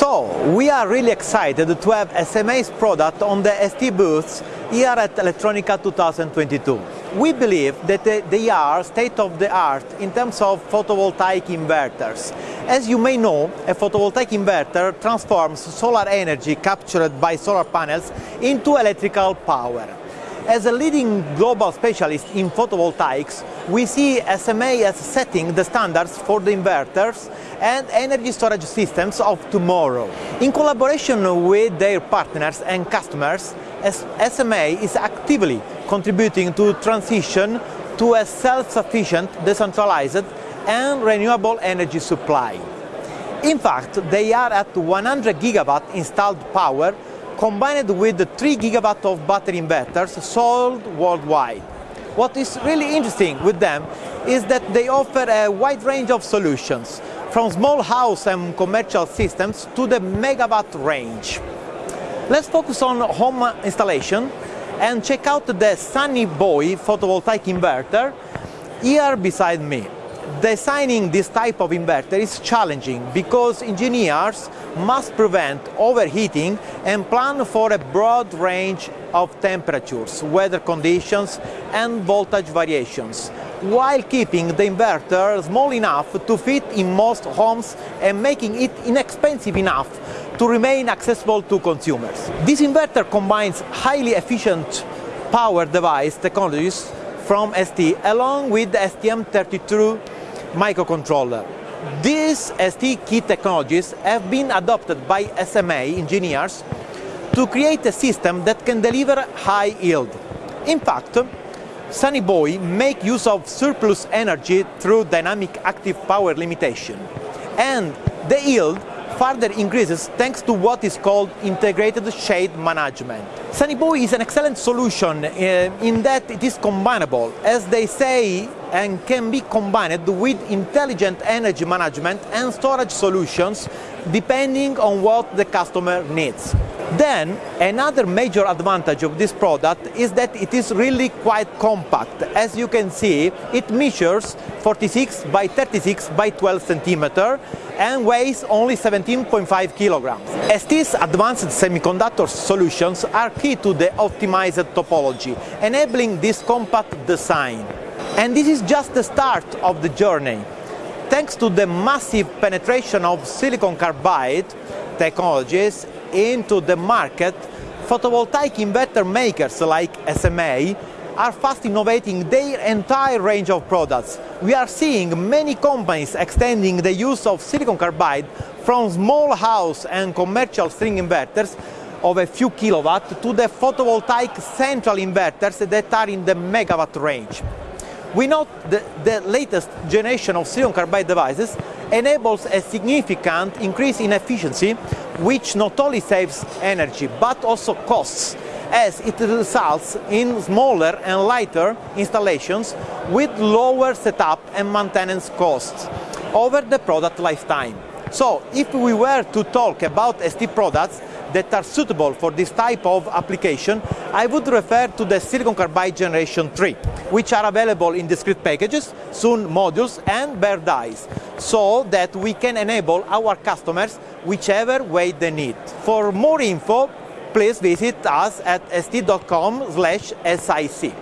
So, we are really excited to have SMA's product on the ST booths here at Electronica 2022. We believe that they are state-of-the-art in terms of photovoltaic inverters. As you may know, a photovoltaic inverter transforms solar energy captured by solar panels into electrical power. As a leading global specialist in photovoltaics, we see SMA as setting the standards for the inverters and energy storage systems of tomorrow. In collaboration with their partners and customers, SMA is actively contributing to transition to a self-sufficient, decentralized and renewable energy supply. In fact, they are at 100 gigawatt installed power combined with the 3 gigawatt of battery inverters sold worldwide. What is really interesting with them is that they offer a wide range of solutions, from small house and commercial systems to the megawatt range. Let's focus on home installation and check out the Sunny Boy photovoltaic inverter here beside me. Designing this type of inverter is challenging because engineers must prevent overheating and plan for a broad range of temperatures, weather conditions and voltage variations, while keeping the inverter small enough to fit in most homes and making it inexpensive enough to remain accessible to consumers. This inverter combines highly efficient power device technologies from ST along with the STM32 microcontroller. These ST key technologies have been adopted by SMA engineers to create a system that can deliver high yield. In fact, Sunny Boy make use of surplus energy through dynamic active power limitation. And the yield further increases thanks to what is called integrated shade management. Sunny Boy is an excellent solution uh, in that it is combinable, as they say, and can be combined with intelligent energy management and storage solutions depending on what the customer needs. Then, another major advantage of this product is that it is really quite compact. As you can see, it measures 46 by 36 by 12 centimeter and weighs only 17.5 kilograms. ST's advanced semiconductor solutions are key to the optimized topology, enabling this compact design. And this is just the start of the journey. Thanks to the massive penetration of silicon carbide technologies into the market, photovoltaic inverter makers like SMA are fast innovating their entire range of products. We are seeing many companies extending the use of silicon carbide from small house and commercial string inverters of a few kilowatt to the photovoltaic central inverters that are in the megawatt range. We note that the latest generation of silicon carbide devices enables a significant increase in efficiency, which not only saves energy but also costs, as it results in smaller and lighter installations with lower setup and maintenance costs over the product lifetime. So, if we were to talk about ST products that are suitable for this type of application, I would refer to the silicon carbide generation 3, which are available in discrete packages, soon modules and bare dies, so that we can enable our customers whichever way they need. For more info, please visit us at st.com/sic.